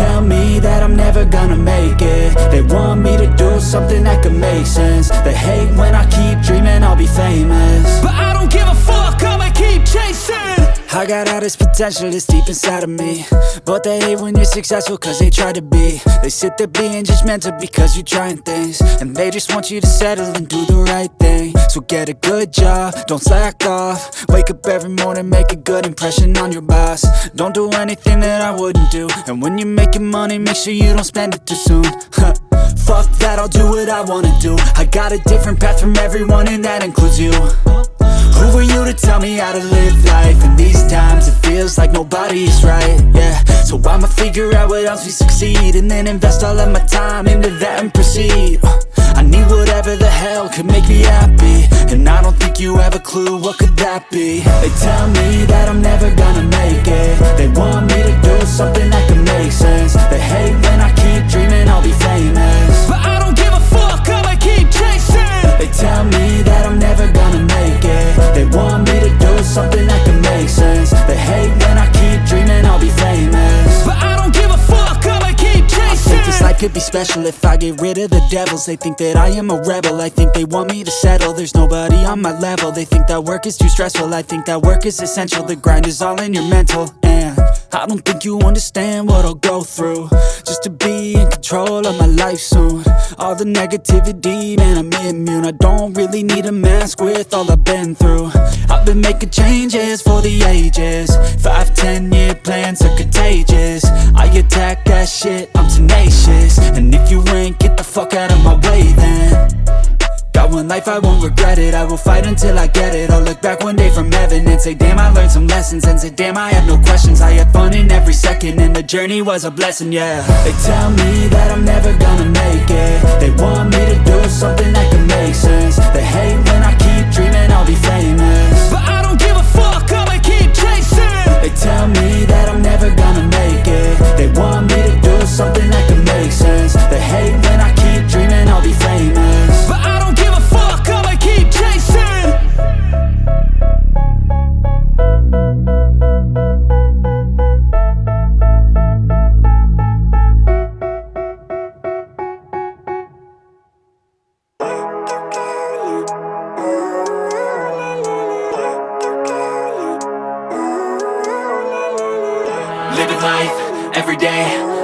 tell me that I'm never gonna make it. They want me to do something that could make sense. They hate when I keep dreaming I'll be famous. But I don't give a fuck, I'ma keep chasing. I got all this potential that's deep inside of me. But they hate when you're successful cause they try to be. They sit there being judgmental because you're trying things. And they just want you to settle and do the right thing So get a good job, don't slack off. Wake up every morning, make a good impression on your boss. Don't do anything that I wouldn't do. And when you're making money, make sure you don't spend it too soon. Fuck that, I'll do what I wanna do. I got a different path from everyone and that includes you who are you to tell me how to live life? In these times it feels like nobody's right, yeah. So I'ma figure out what else we succeed And then invest all of my time into that and proceed. Uh, I need whatever the hell could make me happy. And I don't think you have a clue what could that be. They tell me that I'm never gonna make it. They want me to do something special. If I get rid of the devils They think that I am a rebel, I think they want me to settle. There's nobody on my level, they think that work is too stressful. I think that work is essential, the grind is all in your mental. And I don't think you understand what I'll go through. Just to be in control of my life soon. All the negativity, man I'm immune. I don't really need a mask with all I've been through. I've been making changes for the ages. Five, ten year plans are contagious. I attack that shit, I'm tenacious. And if you ain't, get the fuck out of my way then. Got one life, I won't regret it. I will fight until I get it. I'll look back one day from heaven And say damn I learned some lessons. And say damn I have no questions. I had fun in every second And the journey was a blessing, yeah. They tell me that I'm never gonna make it. They want me to do something that can make sense. They hate when I keep dreaming I'll be famous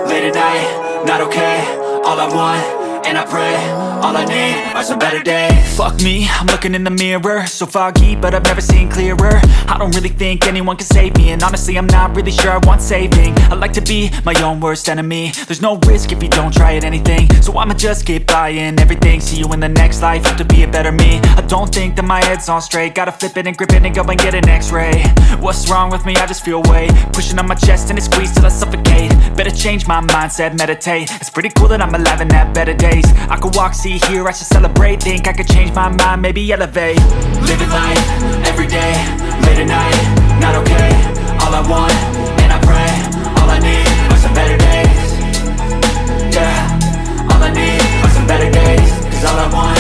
late at night, not okay. All I want, and I pray, all I need are some better days. Fuck me, I'm looking in the mirror. So foggy, but I've never seen clearer. I don't really think anyone can save me And honestly, I'm not really sure I want saving. I like to be my own worst enemy. There's no risk if you don't try at anything. So I'ma just keep buying everything. See you in the next life, have to be a better me. I don't think that my head's on straight. Gotta flip it and grip it and go and get an x-ray. What's wrong with me? I just feel weight. Pushing on my chest and it squeezes till I suffocate. Better change my mindset, meditate. It's pretty cool that I'm alive and have better days. I could walk, see, hear, I should celebrate. Think I could change my mind, maybe elevate. Living life, everyday, late at night, not okay. All I want, and I pray All I need are some better days. Yeah, all I need are some better days. Cause all I want,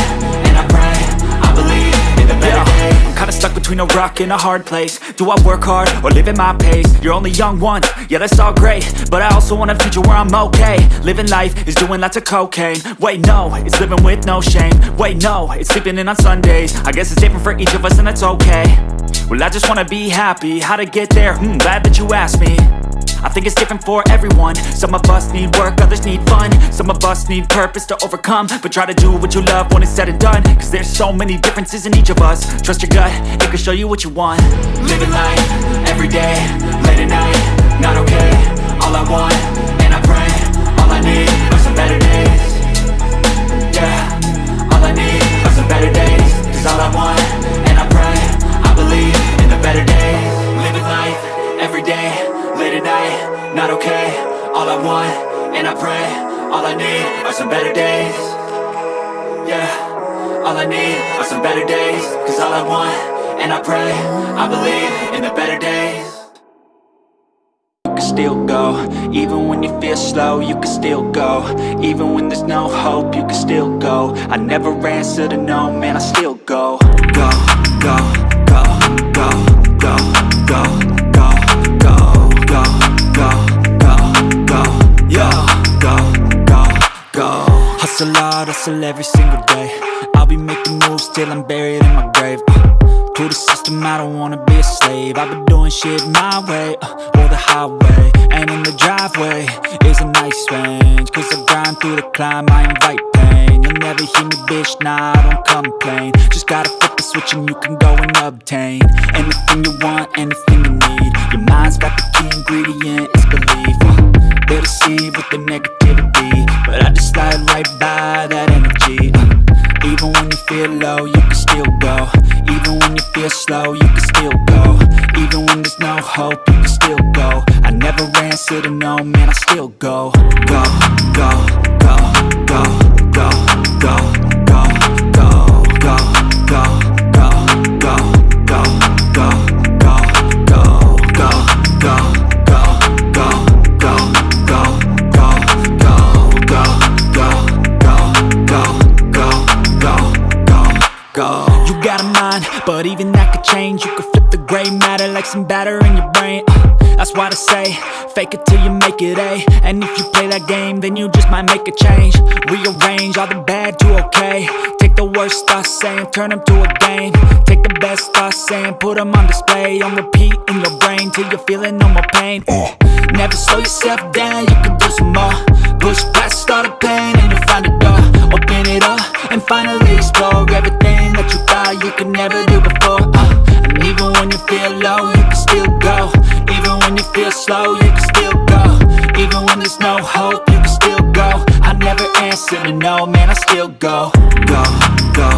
between a rock and a hard place. Do I work hard or live at my pace? You're only young once, yeah that's all great. But I also want a future where I'm okay. Living life is doing lots of cocaine. Wait no, it's living with no shame. Wait no, it's sleeping in on Sundays. I guess it's different for each of us and that's okay. Well I just wanna be happy, how to get there? Hmm, glad that you asked me I think it's different for everyone. Some of us need work, others need fun. Some of us need purpose to overcome. But try to do what you love when it's said and done. Cause there's so many differences in each of us. Trust your gut, it can show you what you want. Living life, everyday, late at night Not okay, all I want, and I pray All I need are some better days. Yeah, all I need are some better days. Cause all I want, Not okay, all I want, and I pray All I need are some better days. Yeah, all I need are some better days. Cause all I want, and I pray I believe in the better days. You can still go. Even when you feel slow, you can still go. Even when there's no hope, you can still go. I never answer to no, man, I still go. Go, go, go, go, go, go, Hustle hard, hustle every single day. I'll be making moves till I'm buried in my grave. Uh, To the system, I don't wanna be a slave. I've been doing shit my way, uh, or the highway And in the driveway. Is a nice range Cause I grind through the climb, I invite pain. You'll never hear me, bitch, nah, I don't complain. Just gotta flip the switch and you can go and obtain Anything you want, anything you need. Your mind's got the key ingredient, it's belief uh, They deceive with the negativity. But I just slide right by that energy. Uh, Even when you feel low, you can still go. Even when you feel slow, you can still go. Even when there's no hope, you can still go. I never answer to no, man, I still go, go, go, go, go, go, go, go, go, go, gray matter like some batter in your brain. Uh, that's why they say, fake it till you make it A. And if you play that game, then you just might make a change. Rearrange all the bad to okay. Take the worst thoughts saying, turn them to a game. Take the best thoughts saying, put them on display. On repeat in your brain till you're feeling no more pain. Never slow yourself down, you can do some more. Push past all the pain and you'll find a door. Open it up and finally explore everything that you thought you could never do before. Uh, even when you feel low, you can still go. Even when you feel slow, you can still go. Even when there's no hope, you can still go. I never answer to no, man, I still go. Go, go,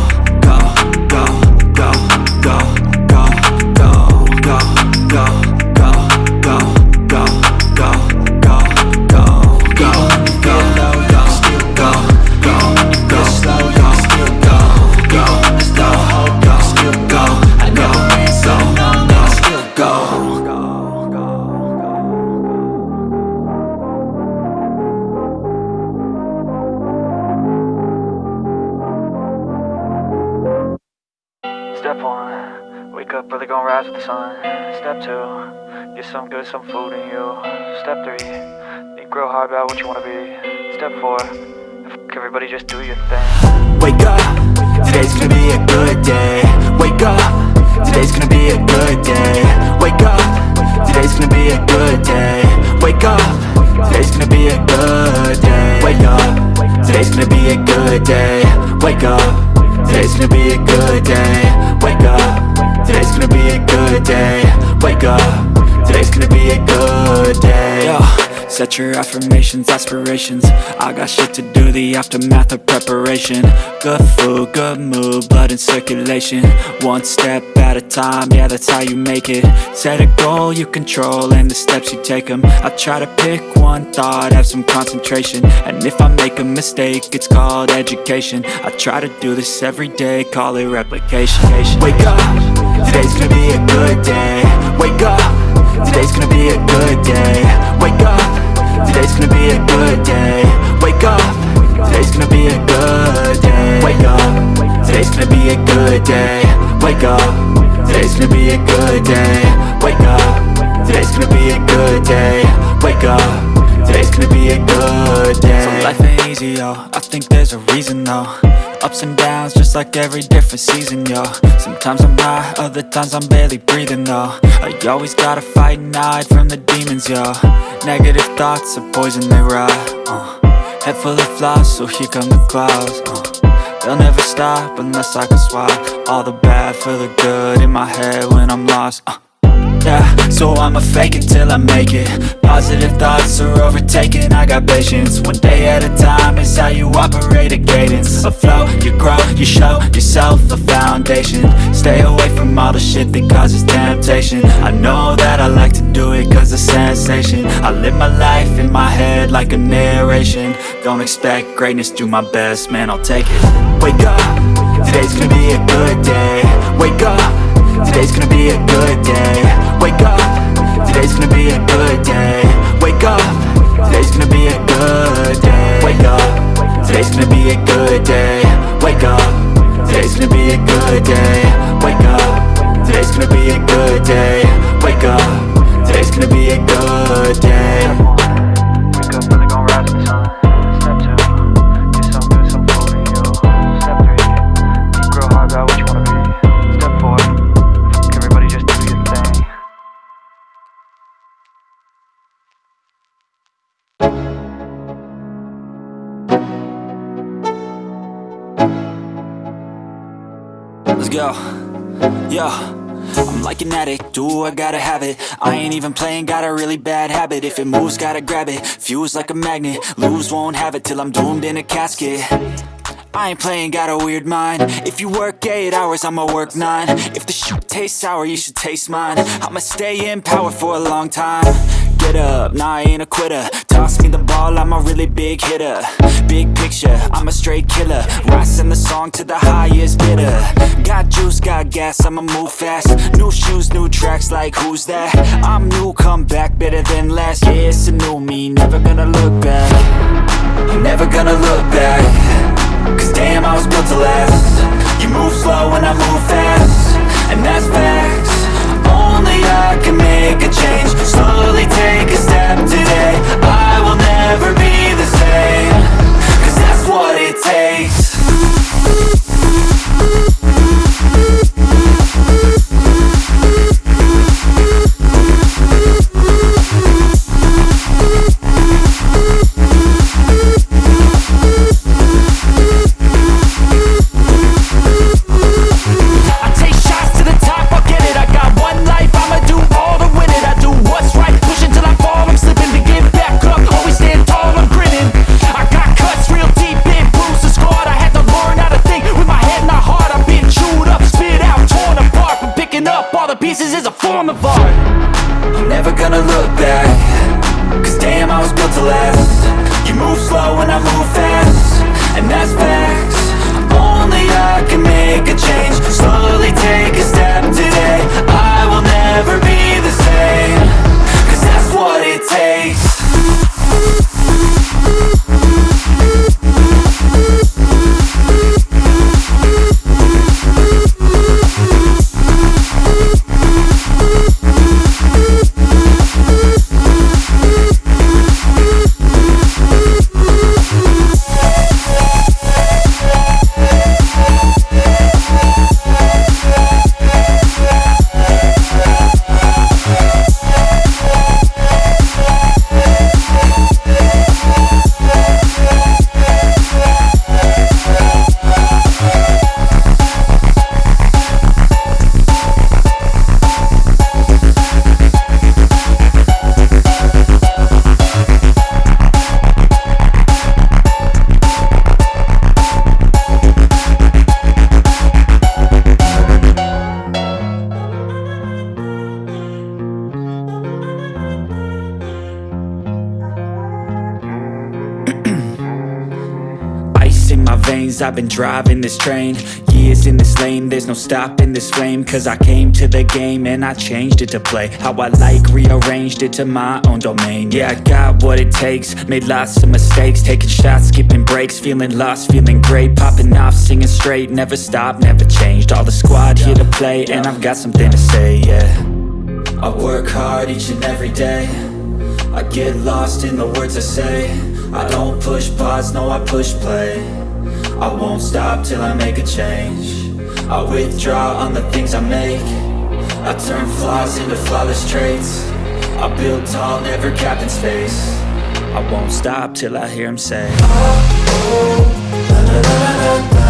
get some good, some food in you. Step three, think real hard about what you wanna be. Step four, everybody, just do your thing. Wake up, today's gonna be a good day. Wake up, today's gonna be a good day. Wake up, today's gonna be a good day. Wake up, today's gonna be a good day. Wake up, today's gonna be a good day. Wake up, today's gonna be a good day. Wake up, today's gonna be a good day. Wake up, today's gonna be a good day. Yo. Set your affirmations, aspirations. I got shit to do, the aftermath of preparation. Good food, good mood, blood in circulation. One step at a time, yeah that's how you make it. Set a goal you control and the steps you take them I try to pick one thought, have some concentration. And if I make a mistake, it's called education. I try to do this every day, call it replication. Wake up, today's gonna be a good day. Wake up, today's gonna be a good day. Wake up. Today's gonna be a good day. Wake up. Today's gonna be a good day. Wake up. Today's gonna be a good day. Wake up. Today's gonna be a good day. Wake up. Today's gonna be a good day. Wake up. Today's gonna be a good day. So life ain't easy, yo. I think there's a reason, though Ups and downs, just like every different season, yo Sometimes I'm high, other times I'm barely breathing, though I always gotta fight and hide from the demons, yo Negative thoughts are poison, they rot uh. Head full of flies, so here come the clouds uh. They'll never stop unless I can swap All the bad for the good in my head when I'm lost uh. Yeah, so I'ma fake it till I make it. Positive thoughts are overtaken, I got patience. One day at a time is how you operate a cadence. A flow, you grow, you show yourself a foundation. Stay away from all the shit that causes temptation. I know that I like to do it cause it's sensation. I live my life in my head like a narration. Don't expect greatness, do my best, man, I'll take it. Wake up, today's gonna be a good day. Wake up Today's gonna be a good day. Wake up. Today's gonna be a good day. Wake up. Today's gonna be a good day. Wake up. Today's gonna be a good day. Wake up. Today's gonna be a good day. Wake up. Today's gonna be a good day. Wake up. Today's gonna be a good day Yo. I'm like an addict, do I gotta have it? I ain't even playing, got a really bad habit. If it moves, gotta grab it, fuse like a magnet. Lose, won't have it till I'm doomed in a casket. I ain't playing, got a weird mind. If you work 8 hours, I'ma work 9 If the shoot tastes sour, you should taste mine. I'ma stay in power for a long time Up, nah I ain't a quitter. Toss me the ball, I'm a really big hitter. Big picture, I'm a straight killer. Rising the song to the highest bidder. Got juice, got gas, I'ma move fast. New shoes, new tracks, like who's that? I'm new, come back, better than last Yeah, it's a new me, never gonna look back. I'm never gonna look back. Cause damn, I was built to last. You move slow and I move fast. And that's take my veins, I've been driving this train. Years in this lane, there's no stopping this flame. Cause I came to the game and I changed it to play How I like, rearranged it to my own domain. Yeah, I got what it takes, made lots of mistakes. Taking shots, skipping breaks, feeling lost, feeling great. Popping off, singing straight, never stopped, never changed. All the squad here to play and I've got something to say, yeah. I work hard each and every day. I get lost in the words I say. I don't push pause, no I push play I won't stop till I make a change I withdraw on the things I make I turn flaws into flawless traits I build tall, never capped in space I won't stop till I hear him say Six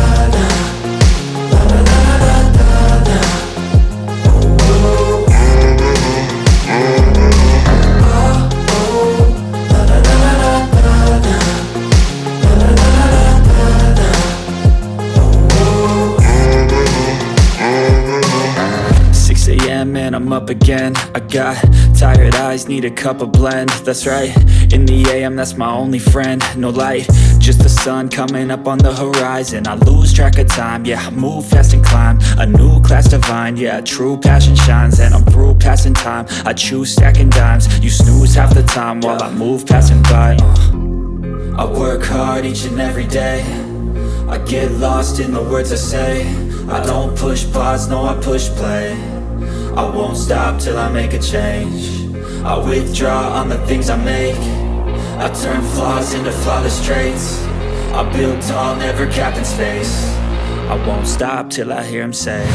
again. I got tired eyes, need a cup of blend. That's right, in the AM that's my only friend. No light, just the sun coming up on the horizon. I lose track of time, yeah, I move fast and climb. A new class divine, yeah, true passion shines. And I'm through passing time, I choose stacking dimes. You snooze half the time while I move passing by. Uh. I work hard each and every day. I get lost in the words I say. I don't push pause, no I push play I won't stop till I make a change I withdraw on the things I make I turn flaws into flawless traits I build tall, never capped in space I won't stop till I hear him say